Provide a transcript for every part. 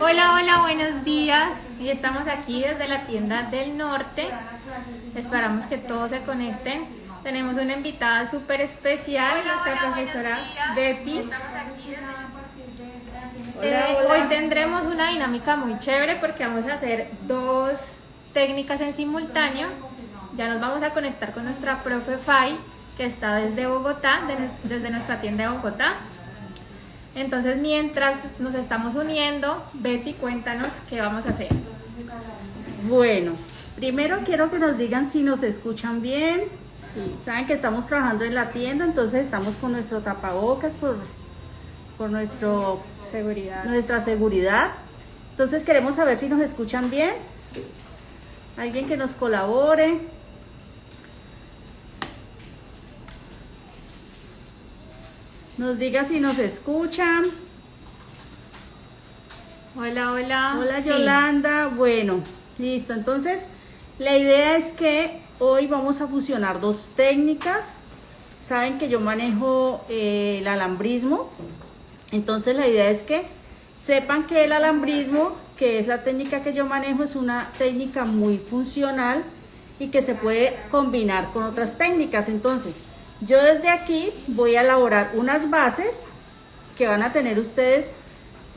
Hola, hola, buenos días. Y estamos aquí desde la tienda del norte. Esperamos que todos se conecten. Tenemos una invitada súper especial, nuestra profesora Betty. Eh, hoy tendremos una dinámica muy chévere porque vamos a hacer dos técnicas en simultáneo. Ya nos vamos a conectar con nuestra profe Fai, que está desde Bogotá, desde nuestra tienda de Bogotá. Entonces, mientras nos estamos uniendo, Betty, cuéntanos qué vamos a hacer. Bueno, primero quiero que nos digan si nos escuchan bien. Saben que estamos trabajando en la tienda, entonces estamos con nuestro tapabocas por, por nuestro, seguridad. nuestra seguridad. Entonces queremos saber si nos escuchan bien. Alguien que nos colabore. Nos diga si nos escuchan. Hola, hola. Hola Yolanda. Bueno, listo. Entonces, la idea es que hoy vamos a fusionar dos técnicas. Saben que yo manejo eh, el alambrismo. Entonces, la idea es que sepan que el alambrismo, que es la técnica que yo manejo, es una técnica muy funcional y que se puede combinar con otras técnicas. Entonces, yo desde aquí voy a elaborar unas bases que van a tener ustedes,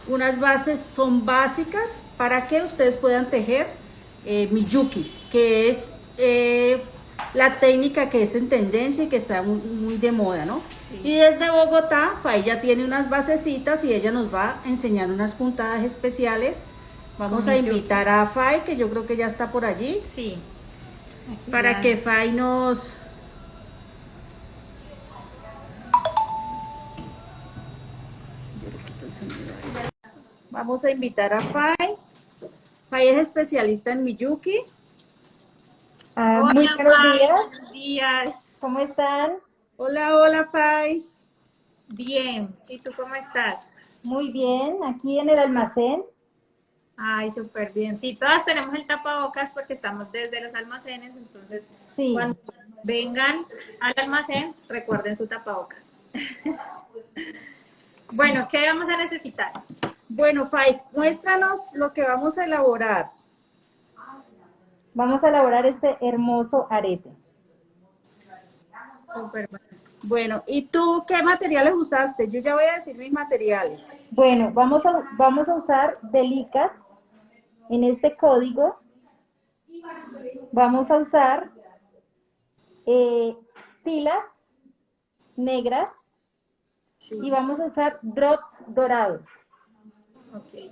unas bases son básicas para que ustedes puedan tejer eh, Miyuki, que es eh, la técnica que es en tendencia y que está muy, de moda, ¿no? Y desde Bogotá, Fay ya tiene unas basecitas y ella nos va a enseñar unas puntadas especiales. Vamos a invitar a Fay, que yo creo que ya está por allí. Sí. para que Fay nos, Vamos a invitar a Fai. Fai es especialista en Miyuki. Ah, muy buenos días. Buenos días. ¿Cómo están? Hola, hola, Fai. Bien. ¿Y tú cómo estás? Muy bien. Aquí en el almacén. Ay, súper bien. Sí, todas tenemos el tapabocas porque estamos desde los almacenes, entonces sí. cuando vengan al almacén, recuerden su tapabocas. bueno, ¿qué vamos a necesitar? Bueno, Fai, muéstranos lo que vamos a elaborar. Vamos a elaborar este hermoso arete. Bueno, ¿y tú qué materiales usaste? Yo ya voy a decir mis materiales. Bueno, vamos a, vamos a usar delicas en este código. Vamos a usar eh, tilas negras y vamos a usar drops dorados. Ok.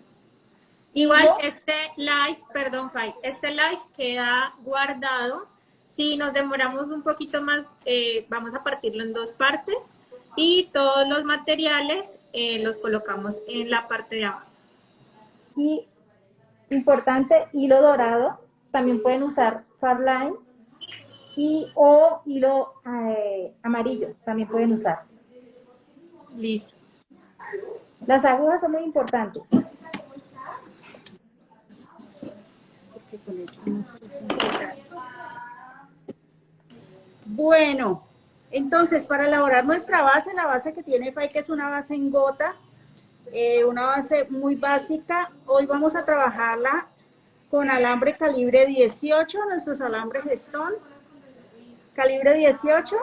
Igual este live, perdón, Fai, este live queda guardado. Si nos demoramos un poquito más, eh, vamos a partirlo en dos partes y todos los materiales eh, los colocamos en la parte de abajo. Y importante, hilo dorado, también pueden usar Farline y o hilo eh, amarillo, también pueden usar. Listo. Las agujas son muy importantes. Bueno, entonces para elaborar nuestra base, la base que tiene FAI, que es una base en gota, eh, una base muy básica, hoy vamos a trabajarla con alambre calibre 18, nuestros alambres son calibre 18,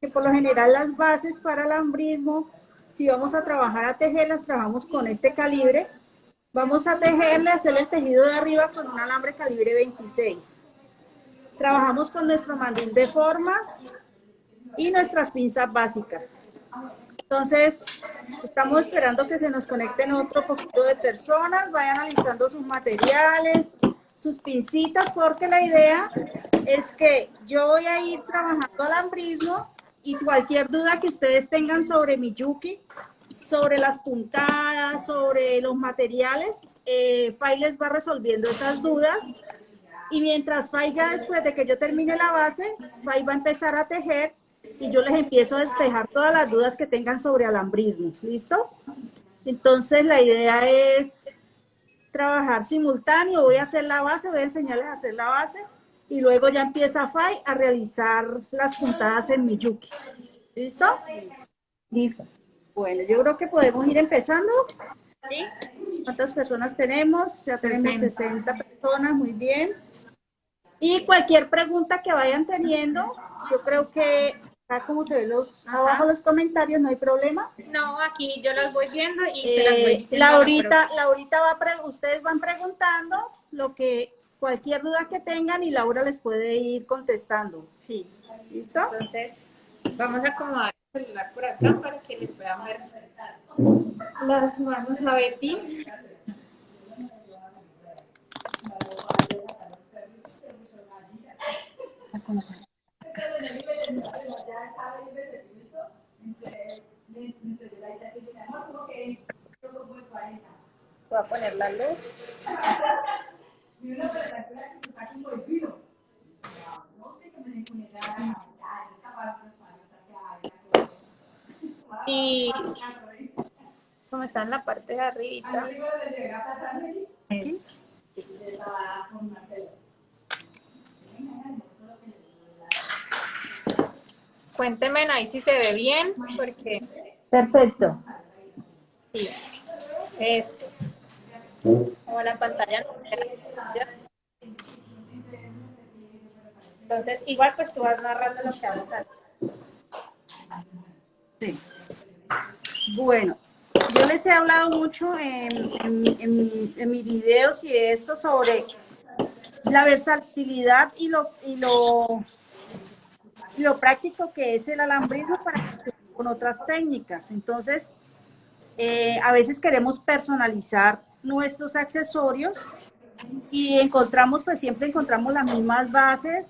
que por lo general las bases para alambrismo si vamos a trabajar a tejerlas, trabajamos con este calibre. Vamos a tejerle, hacer el tejido de arriba con un alambre calibre 26. Trabajamos con nuestro mandil de formas y nuestras pinzas básicas. Entonces, estamos esperando que se nos conecten otro poquito de personas, vayan analizando sus materiales, sus pincitas, porque la idea es que yo voy a ir trabajando alambrismo y cualquier duda que ustedes tengan sobre Miyuki, sobre las puntadas, sobre los materiales, eh, Fai les va resolviendo esas dudas. Y mientras Fai ya después de que yo termine la base, Fai va a empezar a tejer y yo les empiezo a despejar todas las dudas que tengan sobre alambrismo. ¿Listo? Entonces la idea es trabajar simultáneo. Voy a hacer la base, voy a enseñarles a hacer la base y luego ya empieza Fai a realizar las puntadas en Miyuki. ¿Listo? Listo. Bueno, yo creo que podemos ir empezando. Sí. ¿Cuántas personas tenemos? Ya tenemos 60. 60 personas, muy bien. Y cualquier pregunta que vayan teniendo, yo creo que acá como se ve los, Ajá. abajo los comentarios, no hay problema. No, aquí yo las voy viendo y se las voy Eh, diciendo. a la Laurita, Laurita va a pre- ustedes van preguntando lo que cualquier duda que tengan y Laura les puede ir contestando. Sí. ¿Listo? Entonces, vamos a acomodar el celular por acá para que les puedan ver las manos a Betty. Voy a poner la luz. Y como está en la parte de arriba. Es- Cuéntenme ahí si se ve bien, porque Perfecto. sí, es como la pantalla no se ve. Entonces, igual pues tú vas narrando lo que vamos a hacer. Sí. Bueno, yo les he hablado mucho en, en- en mis, en mis videos y esto sobre la versatilidad y lo, y lo, y lo práctico que es el alambrismo para con otras técnicas. Entonces, eh, a veces queremos personalizar nuestros accesorios y encontramos, pues siempre encontramos las mismas bases.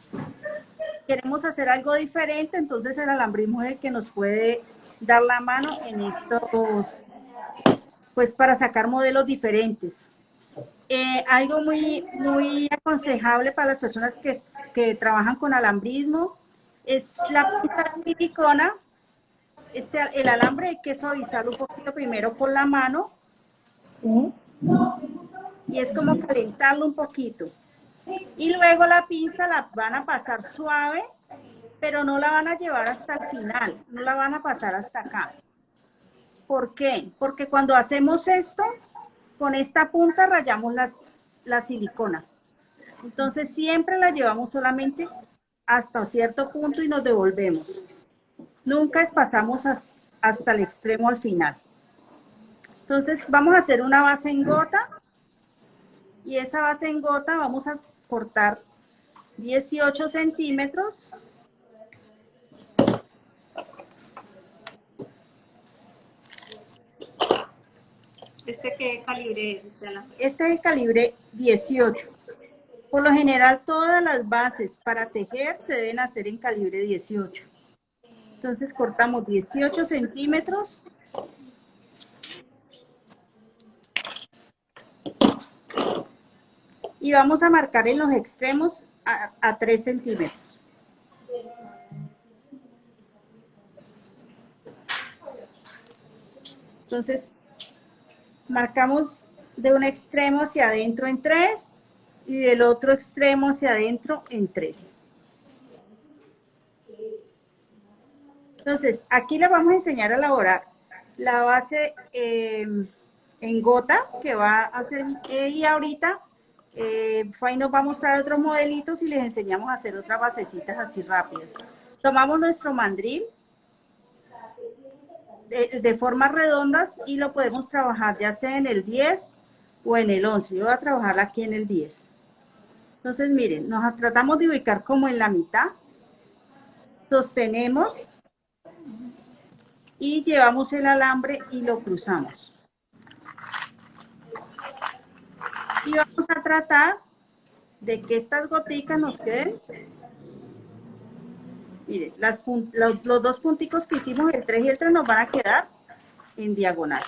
Queremos hacer algo diferente, entonces el alambrismo es el que nos puede dar la mano en estos, pues para sacar modelos diferentes. Eh, algo muy, muy aconsejable para las personas que, que trabajan con alambrismo es la pista de silicona. Este, el alambre hay que suavizarlo un poquito primero con la mano ¿Sí? y es como calentarlo un poquito. Y luego la pinza la van a pasar suave, pero no la van a llevar hasta el final, no la van a pasar hasta acá. ¿Por qué? Porque cuando hacemos esto, con esta punta rayamos las, la silicona. Entonces siempre la llevamos solamente hasta cierto punto y nos devolvemos. Nunca pasamos as- hasta el extremo al final. Entonces vamos a hacer una base en gota y esa base en gota vamos a cortar 18 centímetros. ¿Este qué calibre? Este? Este es el calibre 18. Por lo general todas las bases para tejer se deben hacer en calibre 18. Entonces cortamos 18 centímetros. Y vamos a marcar en los extremos a, a 3 centímetros. Entonces, marcamos de un extremo hacia adentro en 3 y del otro extremo hacia adentro en 3. Entonces, aquí le vamos a enseñar a elaborar la base eh, en gota que va a hacer, eh, y ahorita eh, Fay nos va a mostrar otros modelitos y les enseñamos a hacer otras basecitas así rápidas. Tomamos nuestro mandril de, de formas redondas y lo podemos trabajar ya sea en el 10 o en el 11. Yo voy a trabajar aquí en el 10. Entonces, miren, nos tratamos de ubicar como en la mitad. Sostenemos y llevamos el alambre y lo cruzamos. Y vamos a tratar de que estas goticas nos queden. Miren, las los, los dos punticos que hicimos, el 3 y el 3, nos van a quedar en diagonal.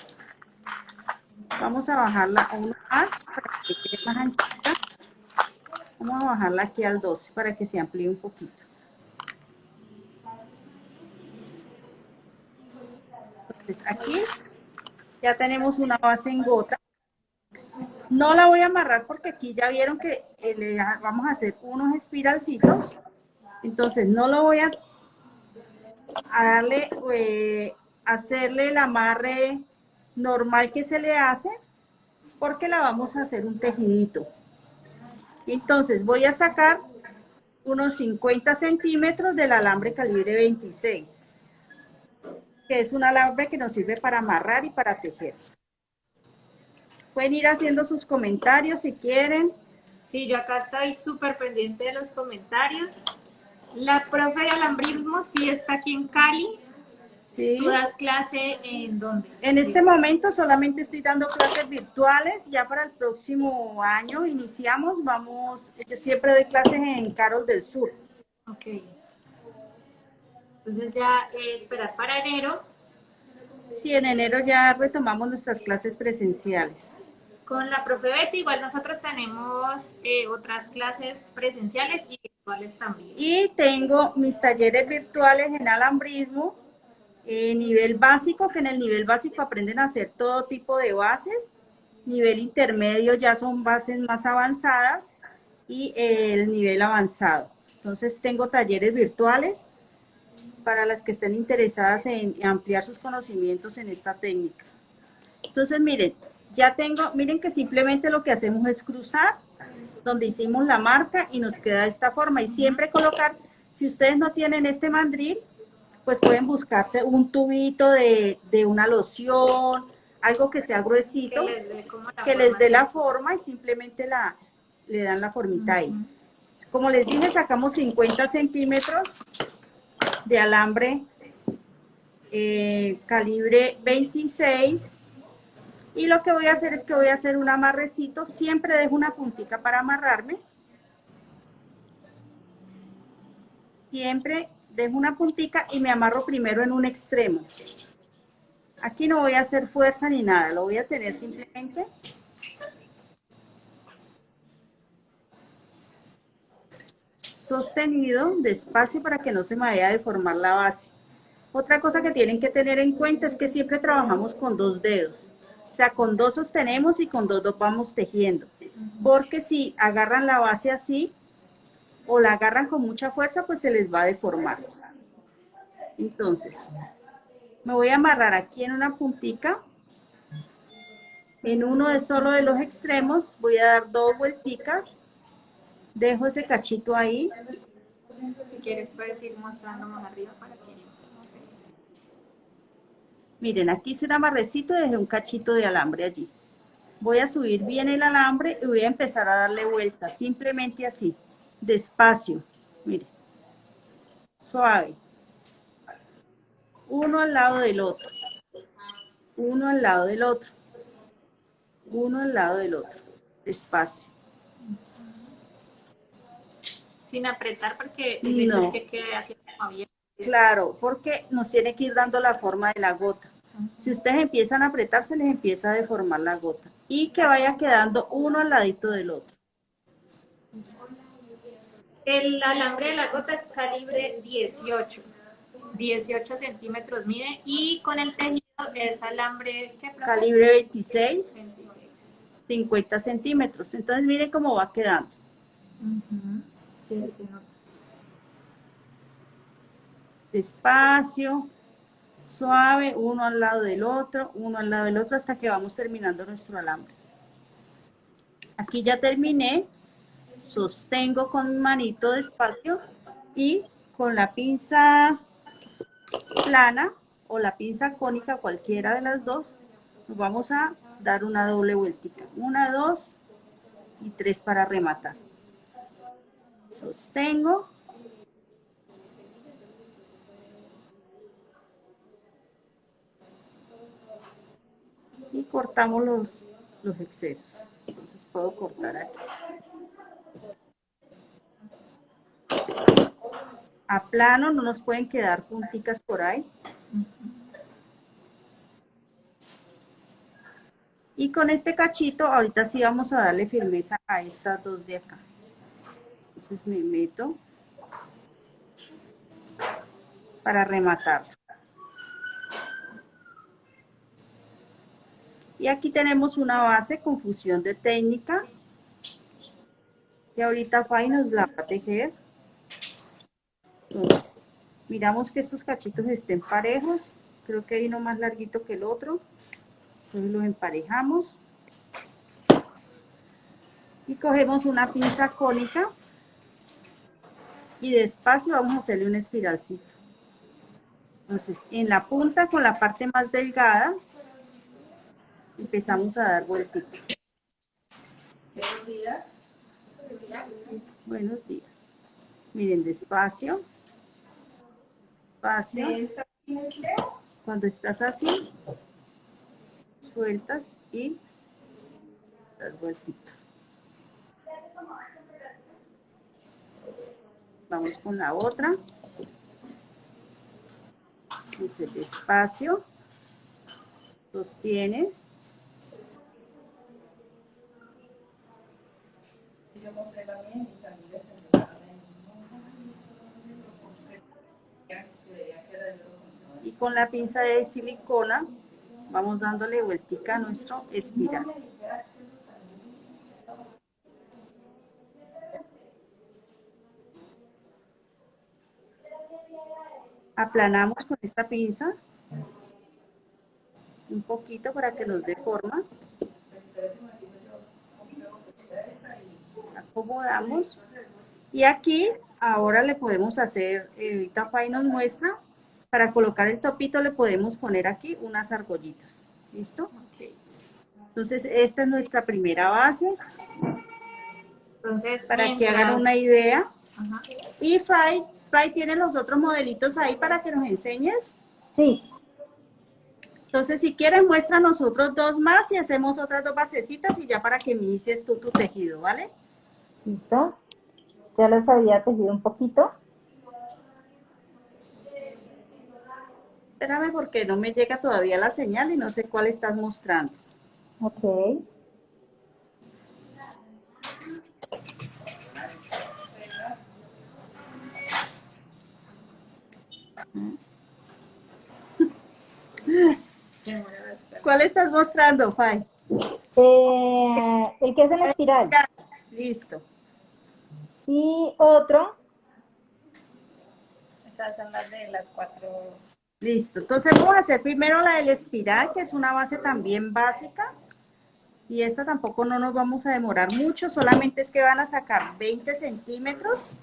Vamos a bajarla a una más para que quede más anchita. Vamos a bajarla aquí al 12 para que se amplíe un poquito. Entonces aquí ya tenemos una base en gota. No la voy a amarrar porque aquí ya vieron que eh, le vamos a hacer unos espiralcitos. Entonces no lo voy a, darle, eh, hacerle el amarre normal que se le hace, porque la vamos a hacer un tejidito. Entonces voy a sacar unos 50 centímetros del alambre calibre 26, que es un alambre que nos sirve para amarrar y para tejer. Pueden ir haciendo sus comentarios si quieren. Sí, yo acá estoy súper pendiente de los comentarios. La profe de alambrismo sí está aquí en Cali. Sí. ¿Tú das clase en dónde? En este momento solamente estoy dando clases virtuales. Ya para el próximo año iniciamos. Vamos, yo siempre doy clases en Carol del Sur. Ok. Entonces ya eh, esperar para enero. Sí, en enero ya retomamos nuestras clases presenciales. Con la profe Betty, igual nosotros tenemos eh, otras clases presenciales y virtuales también. Y tengo mis talleres virtuales en alambrismo, eh, nivel básico, que en el nivel básico aprenden a hacer todo tipo de bases. Nivel intermedio ya son bases más avanzadas y el nivel avanzado. Entonces tengo talleres virtuales para las que estén interesadas en ampliar sus conocimientos en esta técnica. Entonces miren, ya tengo, miren que simplemente lo que hacemos es cruzar donde hicimos la marca y nos queda de esta forma. Y siempre colocar, si ustedes no tienen este mandril, pues pueden buscarse un tubito de, una loción, algo que sea gruesito, que les dé la, forma y simplemente la, le dan la formita ahí. Como les dije, sacamos 50 centímetros de alambre eh, calibre 26 y lo que voy a hacer es que voy a hacer un amarrecito. Siempre dejo una puntita para amarrarme. Siempre dejo una puntica y me amarro primero en un extremo. Aquí no voy a hacer fuerza ni nada. Lo voy a tener simplemente sostenido despacio para que no se me vaya a deformar la base. Otra cosa que tienen que tener en cuenta es que siempre trabajamos con dos dedos. O sea, con dos sostenemos y con dos, dos vamos tejiendo. Porque si agarran la base así o la agarran con mucha fuerza, pues se les va a deformar. Entonces, me voy a amarrar aquí en una puntica. En uno de solo de los extremos voy a dar dos vuelticas. Dejo ese cachito ahí. Si quieres puedes ir mostrando más arriba para que Miren, aquí hice un amarrecito y dejé un cachito de alambre allí. Voy a subir bien el alambre y voy a empezar a darle vuelta, simplemente así, despacio. Miren, suave. Uno al lado del otro. Uno al lado del otro. Uno al lado del otro. Despacio. Sin apretar porque no. que quede así abierto. Claro, porque nos tiene que ir dando la forma de la gota. Si ustedes empiezan a apretar, se les empieza a deformar la gota. Y que vaya quedando uno al ladito del otro. El alambre de la gota es calibre 18. 18 centímetros mide. Y con el tejido es alambre... ¿qué, calibre 26, 50 centímetros. Entonces miren cómo va quedando. sí, sí, no despacio, suave, uno al lado del otro, uno al lado del otro, hasta que vamos terminando nuestro alambre. Aquí ya terminé, sostengo con manito despacio y con la pinza plana o la pinza cónica, cualquiera de las dos, nos vamos a dar una doble vueltita. Una, dos y tres para rematar. Sostengo y cortamos los, los excesos. Entonces puedo cortar aquí. A plano no nos pueden quedar punticas por ahí. Y con este cachito, ahorita sí vamos a darle firmeza a estas dos de acá. Entonces me meto para rematar. Y aquí tenemos una base con fusión de técnica. Que ahorita Fay nos la va a tejer. Entonces, miramos que estos cachitos estén parejos. Creo que hay uno más larguito que el otro. Entonces los emparejamos. Y cogemos una pinza cónica y despacio vamos a hacerle un espiralcito. Entonces, en la punta con la parte más delgada, empezamos a dar vueltas. Buenos días. Buenos días. Miren, despacio. Despacio. Cuando estás así, sueltas y das vueltito. Vamos con la otra. Dice despacio. Sostienes. Y con la pinza de silicona vamos dándole vueltica a nuestro espiral. Aplanamos con esta pinza un poquito para que nos dé forma. Acomodamos. Y aquí ahora le podemos hacer, eh, ahorita Fay nos muestra, para colocar el topito le podemos poner aquí unas argollitas. ¿Listo? Entonces esta es nuestra primera base. Entonces, para que hagan una idea. Y Fay Fay, ¿tienes los otros modelitos ahí para que nos enseñes? Sí. Entonces, si quieres, muestra nosotros dos más y hacemos otras dos basecitas y ya para que me inicies tú tu tejido, ¿vale? Listo. Ya les había tejido un poquito. Espérame porque no me llega todavía la señal y no sé cuál estás mostrando. Ok. ¿Cuál estás mostrando, Fay? Eh, el que es en espiral. Listo. Y otro. Esas son las de las cuatro. Listo. Entonces vamos a hacer primero la del espiral, que es una base también básica. Y esta tampoco no nos vamos a demorar mucho, solamente es que van a sacar 20 centímetros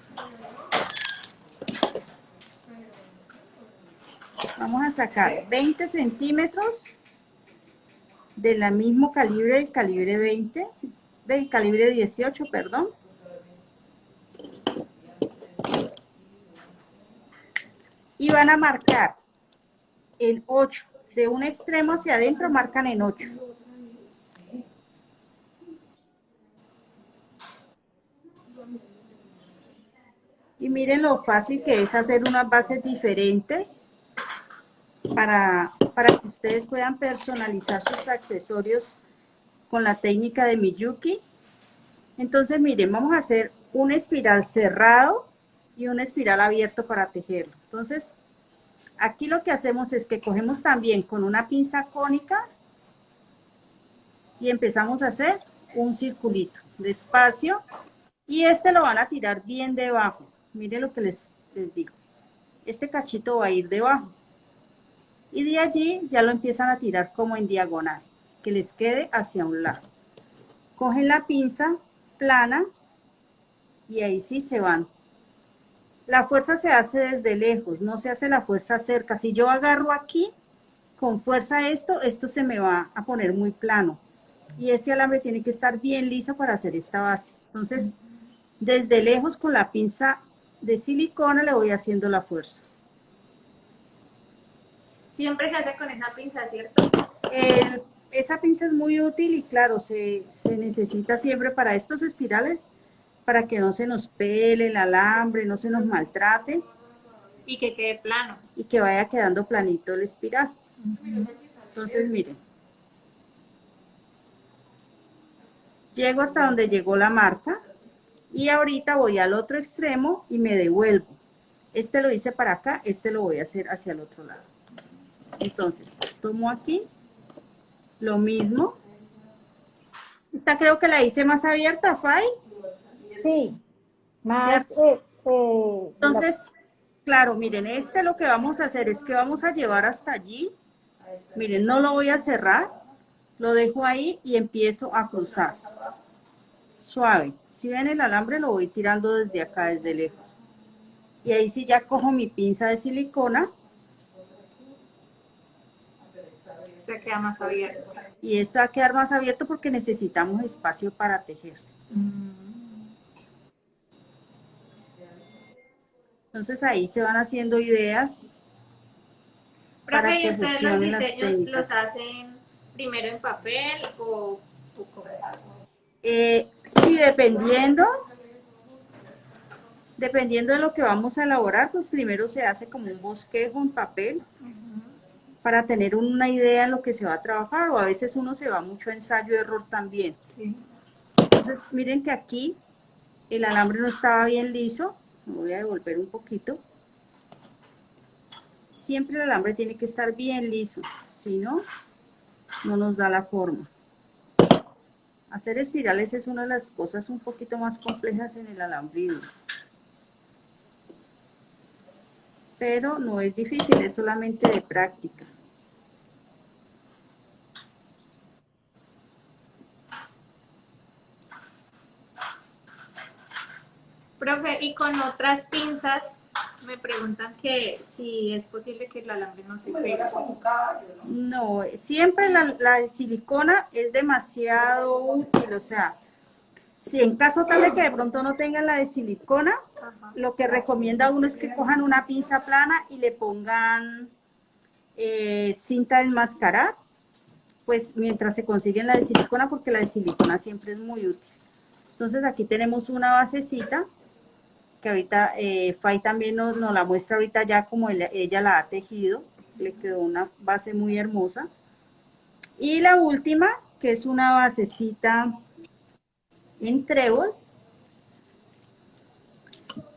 Vamos a sacar 20 centímetros de la mismo calibre, del calibre 20, del calibre 18, perdón. Y van a marcar en 8. De un extremo hacia adentro marcan en 8. Y miren lo fácil que es hacer unas bases diferentes para, para que ustedes puedan personalizar sus accesorios con la técnica de Miyuki. Entonces, miren, vamos a hacer un espiral cerrado y un espiral abierto para tejerlo. Entonces, aquí lo que hacemos es que cogemos también con una pinza cónica y empezamos a hacer un circulito despacio y este lo van a tirar bien debajo. Miren lo que les, les digo. Este cachito va a ir debajo y de allí ya lo empiezan a tirar como en diagonal, que les quede hacia un lado. Cogen la pinza plana y ahí sí se van. La fuerza se hace desde lejos, no se hace la fuerza cerca. Si yo agarro aquí con fuerza esto, esto se me va a poner muy plano. Y este alambre tiene que estar bien liso para hacer esta base. Entonces, desde lejos con la pinza de silicona le voy haciendo la fuerza. Siempre se hace con esa pinza, ¿cierto? esa pinza es muy útil y claro, se, necesita siempre para estos espirales, para que no se nos pele el alambre, no se nos maltrate. Y que quede plano. Y que vaya quedando planito el espiral. Entonces, miren. Llego hasta donde llegó la marca y ahorita voy al otro extremo y me devuelvo. Este lo hice para acá, este lo voy a hacer hacia el otro lado. Entonces, tomo aquí lo mismo. Esta creo que la hice más abierta, Fay. Sí, más... Eh, eh, Entonces, claro, miren, este lo que vamos a hacer es que vamos a llevar hasta allí. Miren, no lo voy a cerrar, lo dejo ahí y empiezo a cruzar. suave. Si ven el alambre lo voy tirando desde acá, desde lejos. Y ahí sí ya cojo mi pinza de silicona. Se queda más abierto. Y esta va a quedar más abierto porque necesitamos espacio para tejer. Entonces ahí se van haciendo ideas. Profe, ¿y ustedes los diseños los hacen primero en papel o, o cómo? Eh, sí, dependiendo, dependiendo de lo que vamos a elaborar, pues primero se hace como un bosquejo en papel para tener una idea de lo que se va a trabajar o a veces uno se va mucho a ensayo-error también. Entonces, miren que aquí el alambre no estaba bien liso, voy a devolver un poquito. Siempre el alambre tiene que estar bien liso, si no, no nos da la forma. Hacer espirales es una de las cosas un poquito más complejas en el alambrido. Pero no es difícil, es solamente de práctica. Profe, y con otras pinzas me preguntan que si es posible que el alambre no se pegue. No, siempre la, de silicona es demasiado útil, o sea, si en caso tal de que de pronto no tengan la de silicona, lo que recomienda uno es que cojan una pinza plana y le pongan eh, cinta de enmascarar, pues mientras se consiguen la de silicona, porque la de silicona siempre es muy útil. Entonces aquí tenemos una basecita que ahorita eh, Fay también nos, la muestra ahorita ya como ella la ha tejido, le quedó una base muy hermosa. Y la última, que es una basecita en trébol,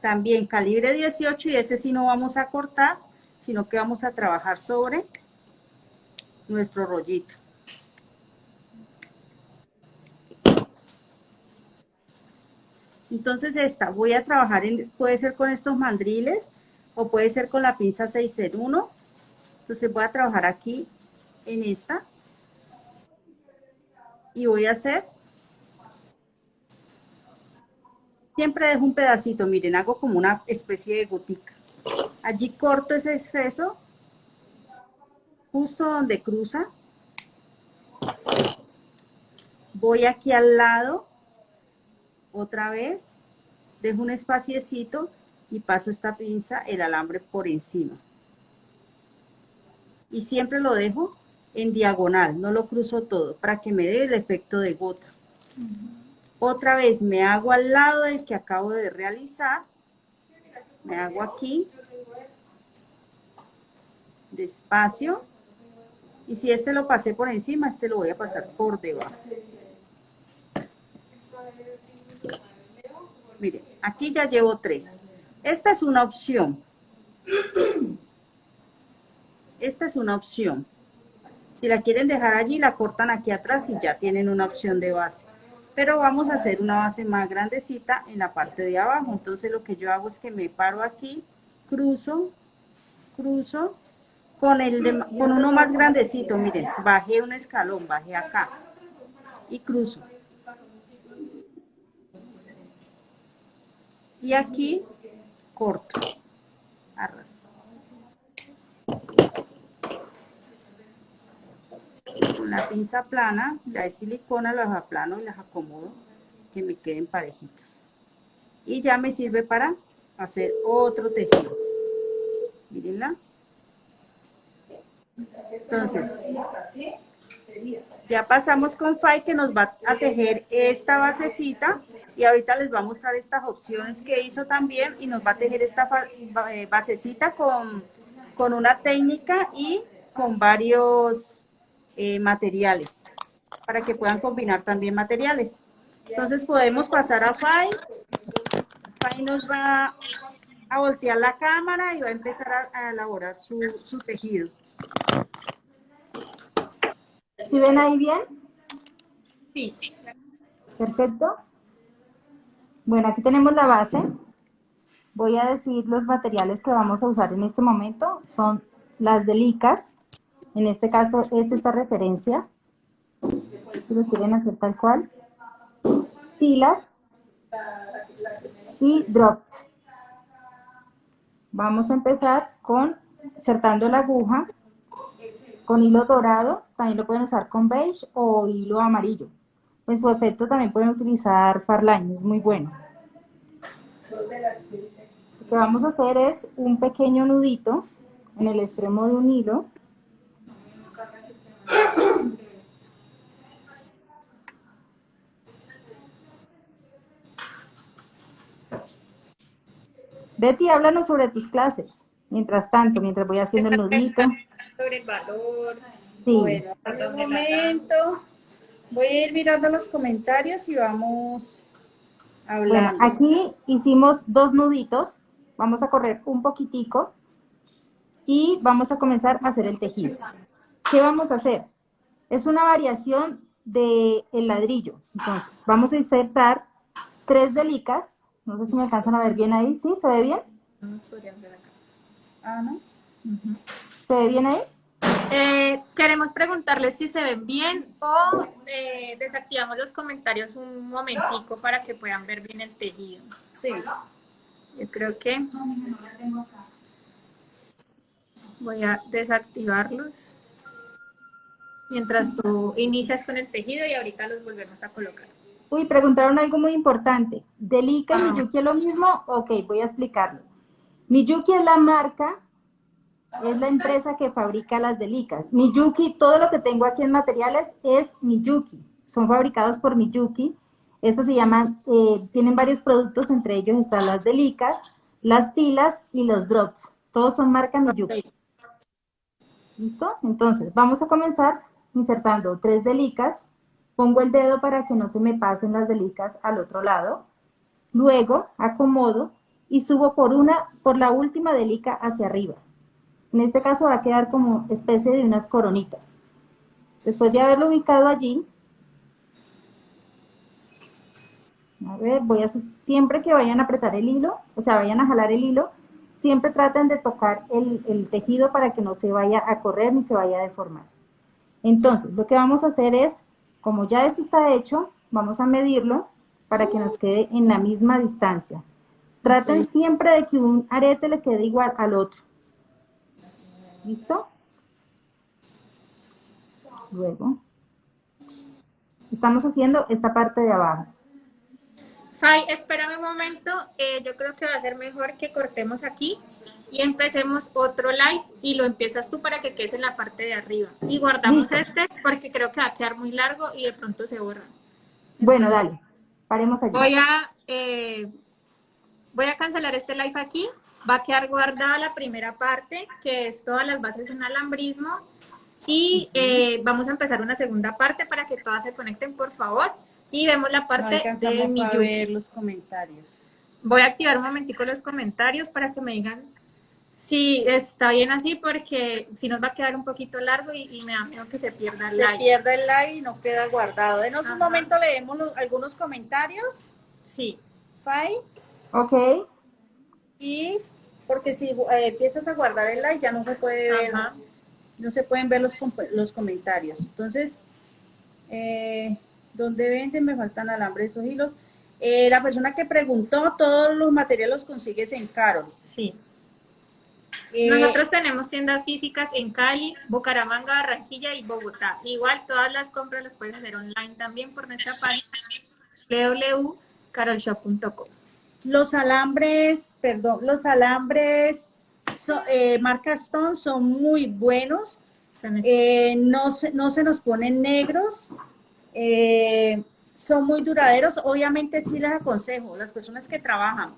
también calibre 18 y ese sí no vamos a cortar, sino que vamos a trabajar sobre nuestro rollito. Entonces esta, voy a trabajar, en, puede ser con estos mandriles o puede ser con la pinza 601. Entonces voy a trabajar aquí en esta. Y voy a hacer, siempre dejo un pedacito, miren, hago como una especie de gotica. Allí corto ese exceso, justo donde cruza. Voy aquí al lado otra vez, dejo un espaciecito y paso esta pinza, el alambre por encima. Y siempre lo dejo en diagonal, no lo cruzo todo, para que me dé el efecto de gota. Otra vez me hago al lado del que acabo de realizar, me hago aquí, despacio, y si este lo pasé por encima, este lo voy a pasar por debajo. Miren, aquí ya llevo tres. Esta es una opción. Esta es una opción. Si la quieren dejar allí, la cortan aquí atrás y ya tienen una opción de base. Pero vamos a hacer una base más grandecita en la parte de abajo. Entonces lo que yo hago es que me paro aquí, cruzo, cruzo, con, el con uno más grandecito, miren, bajé un escalón, bajé acá y cruzo. Y aquí corto, arras. Con la pinza plana, la de silicona, las aplano y las acomodo que me queden parejitas. Y ya me sirve para hacer otro tejido. Mírenla. Entonces, ya pasamos con Fay que nos va a tejer esta basecita y ahorita les va a mostrar estas opciones que hizo también y nos va a tejer esta eh, basecita con, con una técnica y con varios eh, materiales para que puedan combinar también materiales. Entonces podemos pasar a Fay. Fay nos va a voltear la cámara y va a empezar a, elaborar su, su tejido. ¿Sí ven ahí bien? Sí. Perfecto. Bueno, aquí tenemos la base. Voy a decir los materiales que vamos a usar en este momento. Son las delicas. En este caso es esta referencia. Si lo quieren hacer tal cual. tilas y drops. Vamos a empezar con insertando la aguja con hilo dorado, también lo pueden usar con beige o hilo amarillo. Pues su efecto también pueden utilizar Farline, es muy bueno. Lo que vamos a hacer es un pequeño nudito en el extremo de un hilo. Betty, háblanos sobre tus clases. Mientras tanto, mientras voy haciendo el nudito. Sobre el valor. Sí. Bueno, un momento. Voy a ir mirando los comentarios y vamos hablando. Bueno, aquí hicimos dos nuditos. Vamos a correr un poquitico y vamos a comenzar a hacer el tejido. ¿Qué vamos a hacer? Es una variación del el ladrillo. Entonces, vamos a insertar tres delicas. No sé si me alcanzan a ver bien ahí. ¿Sí? ¿Se ve bien? No podrían ver acá. Ah, ¿no? ¿Se ve bien ahí? Eh, queremos preguntarles si se ven bien o eh, desactivamos los comentarios un momentico para que puedan ver bien el tejido. Sí. Yo creo que voy a desactivarlos mientras tú inicias con el tejido y ahorita los volvemos a colocar. Uy, preguntaron algo muy importante. ¿Delica y Miyuki es lo mismo? Ok, voy a explicarlo. Miyuki es la marca es la empresa que fabrica las delicas. Miyuki, todo lo que tengo aquí en materiales es Miyuki. Son fabricados por Miyuki. Estas se llaman, eh, tienen varios productos, entre ellos están las delicas, las tilas y los drops. Todos son marca Miyuki. ¿Listo? Entonces, vamos a comenzar insertando tres delicas. Pongo el dedo para que no se me pasen las delicas al otro lado. Luego, acomodo y subo por una, por la última delica hacia arriba. En este caso va a quedar como especie de unas coronitas. Después de haberlo ubicado allí, a ver, voy a, siempre que vayan a apretar el hilo, o sea, vayan a jalar el hilo, siempre traten de tocar el, el tejido para que no se vaya a correr ni se vaya a deformar. Entonces, lo que vamos a hacer es, como ya este está hecho, vamos a medirlo para que nos quede en la misma distancia. Traten siempre de que un arete le quede igual al otro. ¿Listo? Luego, estamos haciendo esta parte de abajo. Fai, espérame un momento, eh, yo creo que va a ser mejor que cortemos aquí y empecemos otro live y lo empiezas tú para que quede en la parte de arriba. Y guardamos este porque creo que va a quedar muy largo y de pronto se borra. bueno, dale, paremos allí. Voy a, eh, voy a cancelar este live aquí va a quedar guardada la primera parte, que es todas las bases en alambrismo, y eh, vamos a empezar una segunda parte para que todas se conecten, por favor, y vemos la parte de mi a ver los comentarios. Voy a activar un momentico los comentarios para que me digan si está bien así, porque si nos va a quedar un poquito largo y, me da miedo que se pierda el live. Se pierda el live y no queda guardado. Denos un momento, leemos algunos comentarios. Sí. Fai. Ok. Y porque si eh, empiezas a guardar el like ya no se puede ver, no se pueden ver los, los comentarios. Entonces, eh, ¿dónde venden? Me faltan alambres o hilos. Eh, la persona que preguntó, todos los materiales los consigues en Caro. Sí. Nosotros tenemos tiendas físicas en Cali, Bucaramanga, Barranquilla y Bogotá. Igual todas las compras las pueden hacer online también por nuestra página www.carolshop.com. Los alambres, perdón, los alambres eh, marca Stone son muy buenos. Eh, no, se, no se nos ponen negros. Eh, son muy duraderos. Obviamente sí les aconsejo, las personas que trabajan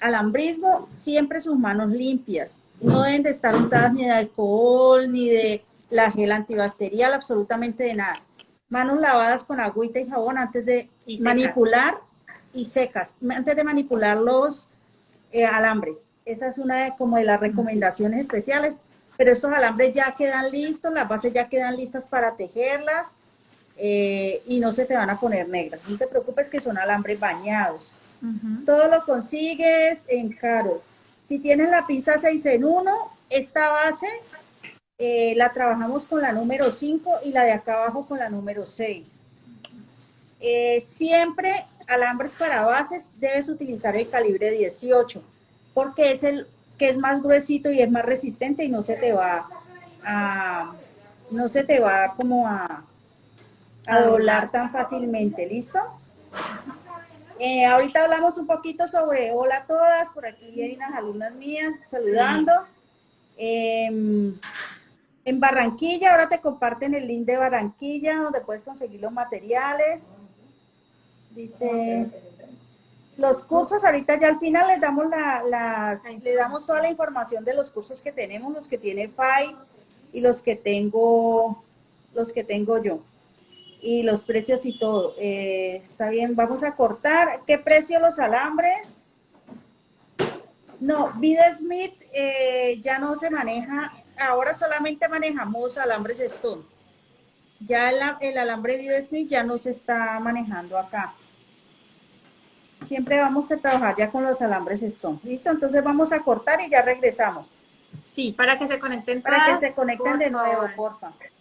alambrismo, siempre sus manos limpias. No deben de estar untadas ni de alcohol, ni de la gel antibacterial, absolutamente de nada. Manos lavadas con agüita y jabón antes de manipular y secas, antes de manipular los eh, alambres. Esa es una de, como de las recomendaciones especiales, pero estos alambres ya quedan listos, las bases ya quedan listas para tejerlas eh, y no se te van a poner negras. No te preocupes que son alambres bañados. Todo lo consigues en Caro. Si tienes la pinza 6 en 1, esta base eh, la trabajamos con la número 5 y la de acá abajo con la número 6. siempre alambres para bases, debes utilizar el calibre 18, porque es el que es más gruesito y es más resistente y no se te va a, no se te va como a, a doblar tan fácilmente, ¿listo? Eh, ahorita hablamos un poquito sobre hola a todas, por aquí hay unas alumnas mías saludando. Em, en Barranquilla, ahora te comparten el link de Barranquilla, donde puedes conseguir los materiales. Dice, los cursos, ahorita ya al final les damos, la, las, le damos toda la información de los cursos que tenemos, los que tiene FAI y los que tengo, los que tengo yo. Y los precios y todo. Eh, está bien, vamos a cortar. ¿Qué precio los alambres? No, Vida Smith eh, ya no se maneja, ahora solamente manejamos alambres Stone. Ya el, el alambre Vida Smith ya no se está manejando acá siempre vamos a trabajar ya con los alambres Stone. ¿Listo? Entonces vamos a cortar y ya regresamos. Sí, para que se conecten Para que se conecten de nuevo, porfa. Listo.